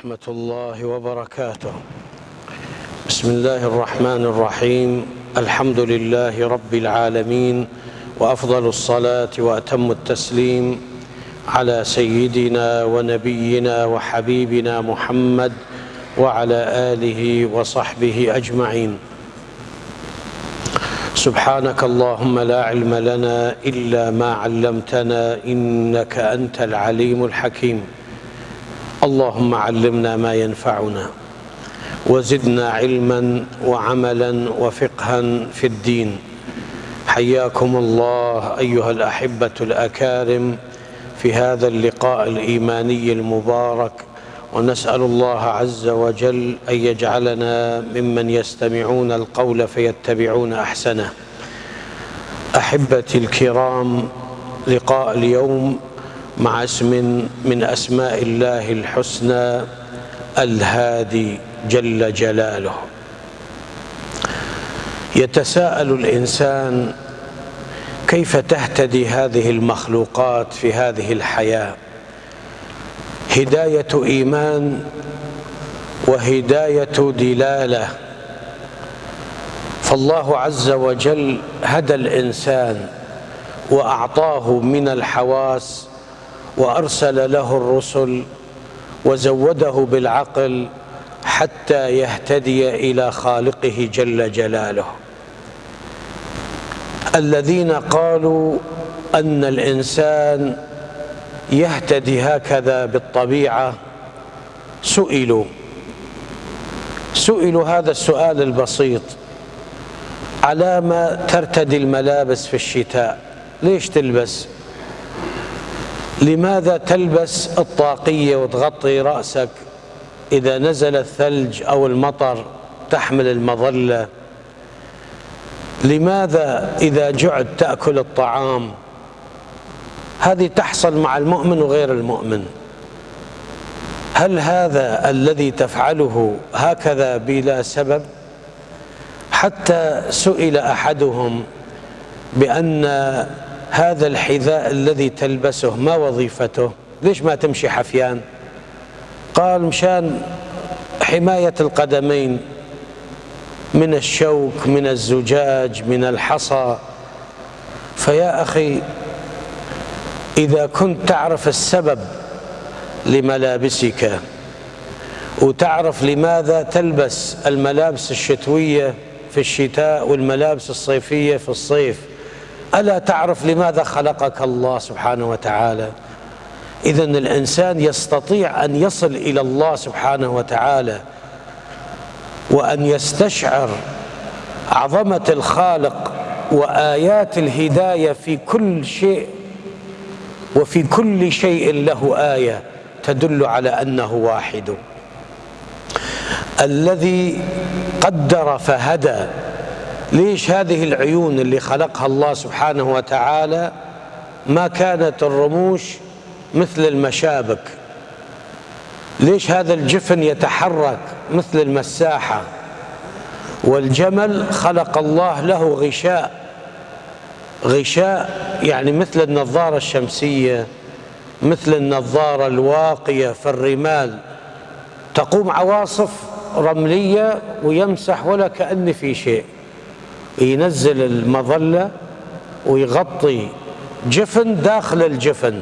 ورحمة الله وبركاته. بسم الله الرحمن الرحيم. الحمد لله رب العالمين وأفضل الصلاة وأتم التسليم على سيدنا ونبينا وحبيبنا محمد وعلى آله وصحبه أجمعين. سبحانك اللهم لا علم لنا إلا ما علمتنا إنك أنت العليم الحكيم. اللهم علمنا ما ينفعنا وزدنا علما وعملا وفقها في الدين. حياكم الله أيها الأحبة الأكارم في هذا اللقاء الإيماني المبارك ونسأل الله عز وجل أن يجعلنا ممن يستمعون القول فيتبعون أحسنه. أحبتي الكرام لقاء اليوم مع اسم من أسماء الله الحسنى الهادي جل جلاله. يتساءل الإنسان كيف تهتدي هذه المخلوقات في هذه الحياة؟ هداية إيمان وهداية دلالة. فالله عز وجل هدى الإنسان وأعطاه من الحواس وأرسل له الرسل وزوده بالعقل حتى يهتدي إلى خالقه جل جلاله. الذين قالوا أن الإنسان يهتدي هكذا بالطبيعة سئلوا. سئلوا هذا السؤال البسيط. على ما ترتدي الملابس في الشتاء ليش تلبس؟ لماذا تلبس الطاقية وتغطي رأسك إذا نزل الثلج أو المطر تحمل المظلة؟ لماذا إذا جعت تأكل الطعام؟ هذه تحصل مع المؤمن وغير المؤمن. هل هذا الذي تفعله هكذا بلا سبب؟ حتى سئل أحدهم بأن هذا الحذاء الذي تلبسه ما وظيفته؟ ليش ما تمشي حفيان؟ قال مشان حماية القدمين من الشوك من الزجاج من الحصى. فيا أخي إذا كنت تعرف السبب لملابسك وتعرف لماذا تلبس الملابس الشتوية في الشتاء والملابس الصيفية في الصيف ألا تعرف لماذا خلقك الله سبحانه وتعالى؟ اذا الإنسان يستطيع أن يصل إلى الله سبحانه وتعالى وأن يستشعر عظمة الخالق وآيات الهداية في كل شيء وفي كل شيء له آية تدل على أنه واحد. الذي قدر فهدى ليش هذه العيون اللي خلقها الله سبحانه وتعالى ما كانت الرموش مثل المشابك؟ ليش هذا الجفن يتحرك مثل المساحة؟ والجمل خلق الله له غشاء. غشاء يعني مثل النظارة الشمسية مثل النظارة الواقية في الرمال. تقوم عواصف رملية ويمسح ولا كأن في شيء. ينزل المظلة ويغطي جفن داخل الجفن.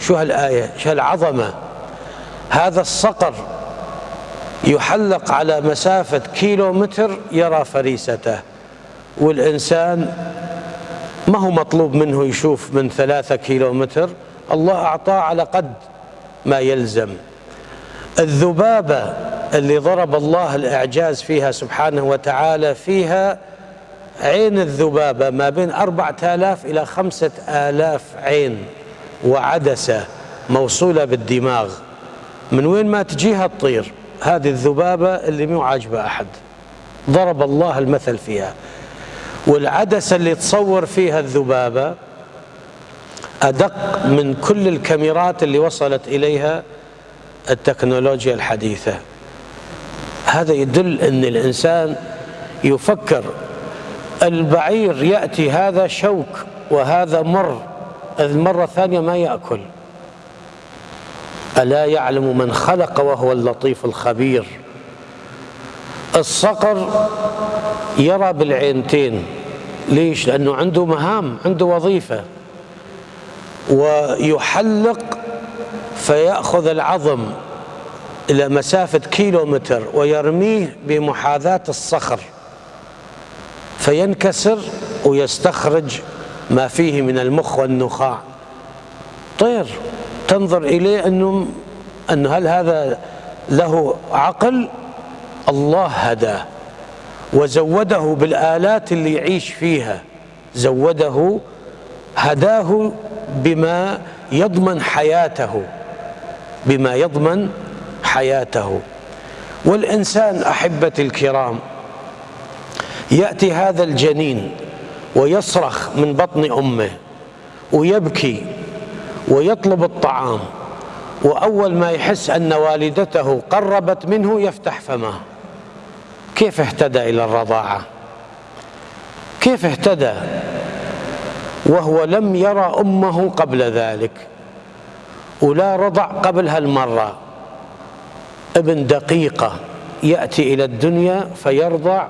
شو هالآية؟ شو هالعظمة؟ هذا الصقر يحلق على مسافة كيلو متر يرى فريسته والإنسان ما هو مطلوب منه يشوف من ثلاثة كيلو متر الله أعطاه على قد ما يلزم. الذبابة اللي ضرب الله الإعجاز فيها سبحانه وتعالى فيها عين الذبابة ما بين أربعة آلاف إلى خمسة آلاف عين وعدسة موصولة بالدماغ. من وين ما تجيها تطير هذه الذبابة اللي مو عاجبة أحد. ضرب الله المثل فيها. والعدسة اللي تصور فيها الذبابة أدق من كل الكاميرات اللي وصلت إليها التكنولوجيا الحديثة. هذا يدل أن الإنسان يفكر البعير يأتي هذا شوك وهذا مر المرة الثانية ما يأكل. ألا يعلم من خلق وهو اللطيف الخبير. الصقر يرى بالعينتين. ليش؟ لأنه عنده مهام عنده وظيفة. ويحلق فيأخذ العظم إلى مسافة كيلو متر ويرميه بمحاذاة الصخر. فينكسر ويستخرج ما فيه من المخ والنخاع. طير تنظر إليه أنه أن هل هذا له عقل؟ الله هداه وزوده بالآلات اللي يعيش فيها. زوده هداه بما يضمن حياته بما يضمن حياته. والإنسان أحبتي الكرام يأتي هذا الجنين ويصرخ من بطن أمه ويبكي ويطلب الطعام وأول ما يحس أن والدته قربت منه يفتح فمه. كيف اهتدى إلى الرضاعة؟ كيف اهتدى؟ وهو لم يرى أمه قبل ذلك ولا رضع قبل هالمرة ابن دقيقة يأتي إلى الدنيا فيرضع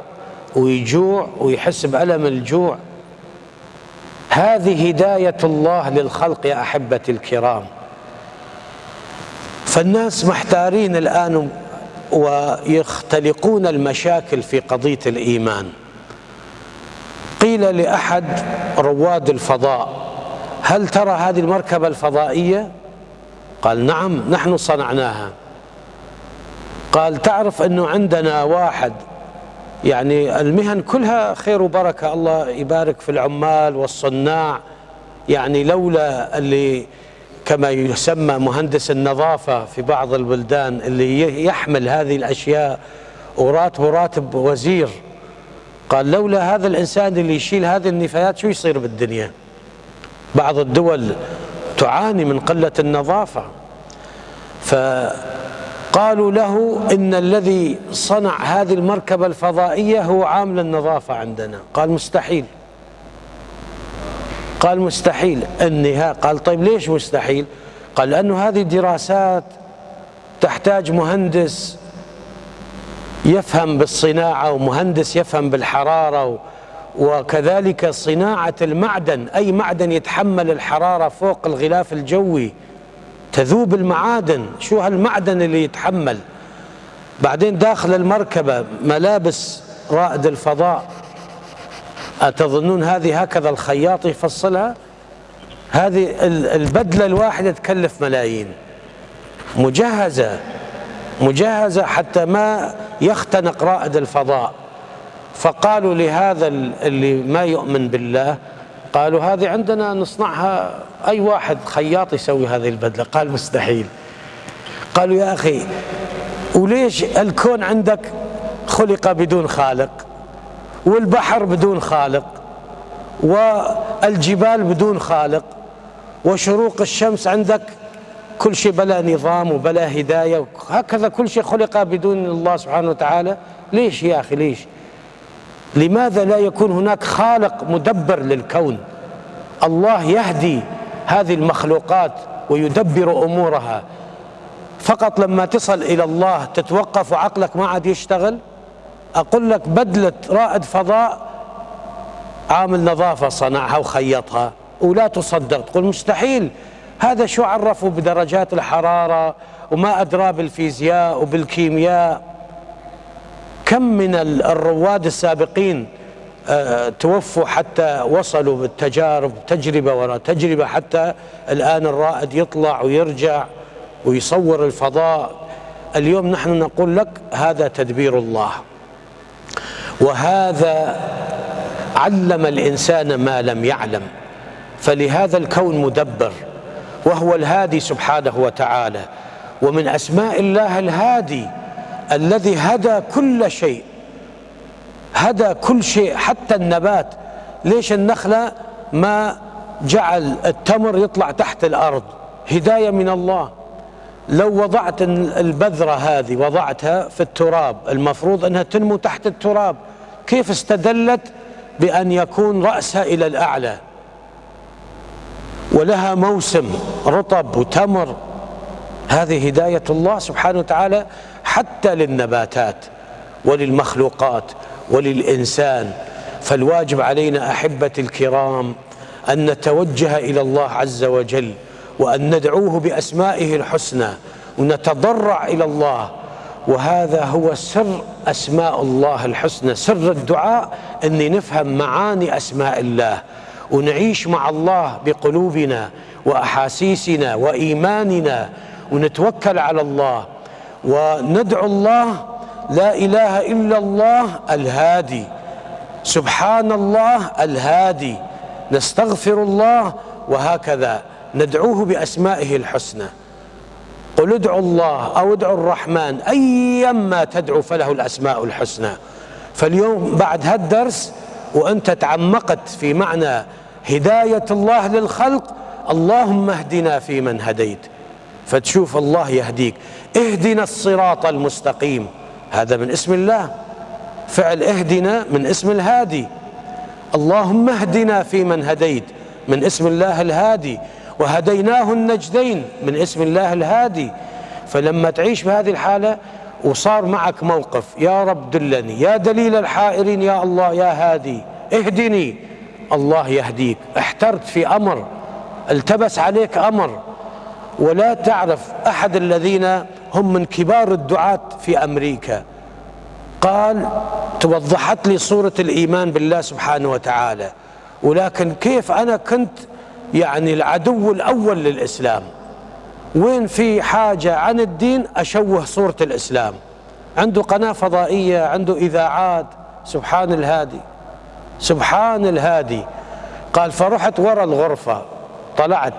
ويجوع ويحس بألم الجوع. هذه هداية الله للخلق يا أحبتي الكرام. فالناس محتارين الآن ويختلقون المشاكل في قضية الإيمان. قيل لأحد رواد الفضاء هل ترى هذه المركبة الفضائية؟ قال نعم نحن صنعناها. قال تعرف أنه عندنا واحد يعني المهن كلها خير وبركة. الله يبارك في العمال والصناع. يعني لولا اللي كما يسمى مهندس النظافة في بعض البلدان اللي يحمل هذه الأشياء وراتبه راتب وزير. قال لولا هذا الإنسان اللي يشيل هذه النفايات شو يصير بالدنيا؟ بعض الدول تعاني من قلة النظافة. فقالوا له إن الذي صنع هذه المركبة الفضائية هو عامل النظافة عندنا. قال مستحيل. قال مستحيل. النهاية قال طيب ليش مستحيل؟ قال لأنه هذه دراسات تحتاج مهندس يفهم بالصناعة ومهندس يفهم بالحرارة وكذلك صناعة المعدن. أي معدن يتحمل الحرارة فوق الغلاف الجوي. تذوب المعادن. شو هالمعدن اللي يتحمل؟ بعدين داخل المركبة ملابس رائد الفضاء. أتظنون هذه هكذا الخياط يفصلها؟ هذه البدلة الواحدة تكلف ملايين. مجهزة مجهزة حتى ما يختنق رائد الفضاء. فقالوا لهذا اللي ما يؤمن بالله قالوا هذه عندنا نصنعها أي واحد خياط يسوي هذه البدلة؟ قال مستحيل. قالوا يا أخي وليش الكون عندك خلق بدون خالق؟ والبحر بدون خالق؟ والجبال بدون خالق؟ وشروق الشمس عندك كل شيء بلا نظام وبلا هداية؟ هكذا كل شيء خلق بدون الله سبحانه وتعالى؟ ليش يا أخي ليش؟ لماذا لا يكون هناك خالق مدبر للكون؟ الله يهدي هذه المخلوقات ويدبر أمورها. فقط لما تصل إلى الله تتوقف وعقلك ما عاد يشتغل؟ أقول لك بدلة رائد فضاء عامل نظافة صنعها وخيطها ولا تصدق تقول مستحيل. هذا شو عرفوا بدرجات الحرارة وما أدرى بالفيزياء وبالكيمياء؟ كم من الرواد السابقين توفوا حتى وصلوا بالتجارب تجربة وراء تجربة حتى الآن الرائد يطلع ويرجع ويصور الفضاء. اليوم نحن نقول لك هذا تدبير الله. وهذا علم الإنسان ما لم يعلم. فلهذا الكون مدبر. وهو الهادي سبحانه وتعالى. ومن أسماء الله الهادي الذي هدى كل شيء. هدى كل شيء حتى النبات. ليش النخلة ما جعل التمر يطلع تحت الأرض؟ هداية من الله. لو وضعت البذرة هذه وضعتها في التراب المفروض أنها تنمو تحت التراب. كيف استدلت بأن يكون رأسها إلى الأعلى؟ ولها موسم رطب وتمر. هذه هداية الله سبحانه وتعالى حتى للنباتات وللمخلوقات. وللإنسان فالواجب علينا أحبة الكرام أن نتوجه إلى الله عز وجل وأن ندعوه بأسمائه الحسنى ونتضرع إلى الله. وهذا هو سر أسماء الله الحسنى سر الدعاء أن نفهم معاني أسماء الله. ونعيش مع الله بقلوبنا وأحاسيسنا وإيماننا ونتوكل على الله. وندعو الله لا إله إلا الله الهادي. سبحان الله الهادي. نستغفر الله وهكذا. ندعوه بأسمائه الحسنى. قل ادعوا الله أو ادعوا الرحمن. أيما تدعو فله الأسماء الحسنى. فاليوم بعد هالدرس وأنت تعمقت في معنى هداية الله للخلق اللهم اهدنا فيمن هديت. فتشوف الله يهديك. اهدنا الصراط المستقيم. هذا من اسم الله. فعل اهدنا من اسم الهادي. اللهم اهدنا فيمن هديت من اسم الله الهادي. وهديناه النجدين من اسم الله الهادي. فلما تعيش بهذه الحالة وصار معك موقف يا رب دلني يا دليل الحائرين يا الله يا هادي اهدني. الله يهديك. احترت في أمر التبس عليك أمر. ولا تعرف أحد الذين هم من كبار الدعاة في أمريكا. قال توضحت لي صورة الإيمان بالله سبحانه وتعالى ولكن كيف أنا كنت يعني العدو الأول للإسلام؟ وين في حاجة عن الدين أشوه صورة الإسلام؟ عنده قناة فضائية عنده إذاعات. سبحان الهادي سبحان الهادي. قال فرحت ورا الغرفة طلعت.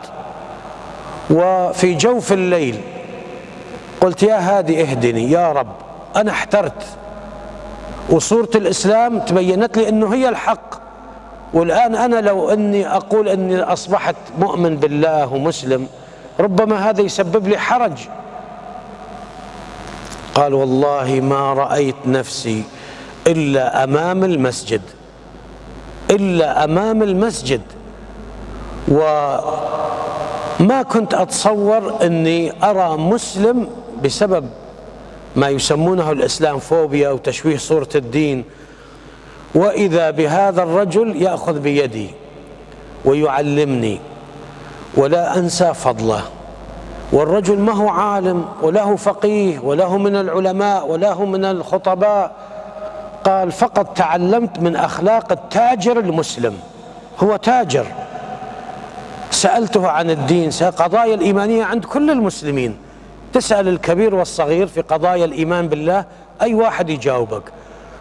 وفي جوف الليل قلت يا هادي اهدني يا رب أنا احترت. وصورة الإسلام تبينت لي أنه هي الحق. والآن أنا لو أني أقول أني أصبحت مؤمن بالله ومسلم ربما هذا يسبب لي حرج. قال والله ما رأيت نفسي إلا أمام المسجد إلا أمام المسجد. وما كنت أتصور أني أرى مسلم بسبب ما يسمونه الإسلام فوبيا وتشويه صورة الدين وإذا بهذا الرجل يأخذ بيدي ويعلمني ولا أنسى فضله والرجل ما هو عالم وله فقيه وله من العلماء وله من الخطباء قال فقط تعلمت من أخلاق التاجر المسلم هو تاجر. سألته عن الدين قضايا الإيمانية عند كل المسلمين. تسأل الكبير والصغير في قضايا الإيمان بالله أي واحد يجاوبك.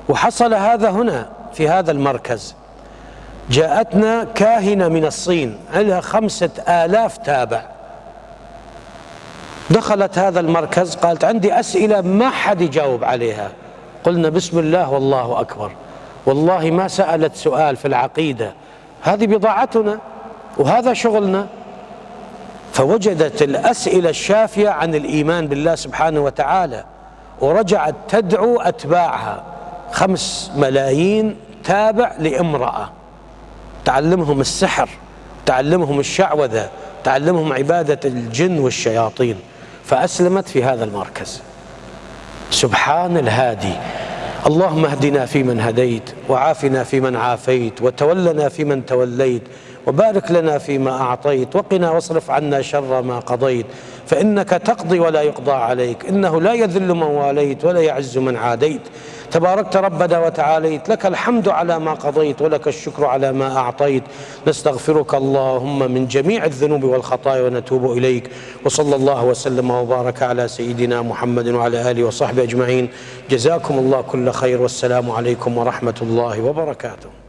وحصل هذا هنا في هذا المركز. جاءتنا كاهنة من الصين عليها خمسة آلاف تابع. دخلت هذا المركز قالت عندي أسئلة ما حد يجاوب عليها. قلنا بسم الله والله أكبر. والله ما سألت سؤال في العقيدة. هذه بضاعتنا وهذا شغلنا. فوجدت الأسئلة الشافية عن الإيمان بالله سبحانه وتعالى ورجعت تدعو أتباعها. خمس ملايين تابع لامرأة. تعلمهم السحر تعلمهم الشعوذة تعلمهم عبادة الجن والشياطين. فأسلمت في هذا المركز. سبحان الهادي. اللهم اهدنا فيمن هديت وعافنا فيمن عافيت وتولنا فيمن توليت. وبارك لنا فيما أعطيت وقنا واصرف عنا شر ما قضيت. فإنك تقضي ولا يقضى عليك إنه لا يذل من واليت ولا يعز من عاديت. تباركت ربنا وتعاليت لك الحمد على ما قضيت ولك الشكر على ما أعطيت. نستغفرك اللهم من جميع الذنوب والخطايا ونتوب إليك. وصلى الله وسلم وبارك على سيدنا محمد وعلى آله وصحبه أجمعين. جزاكم الله كل خير والسلام عليكم ورحمة الله وبركاته.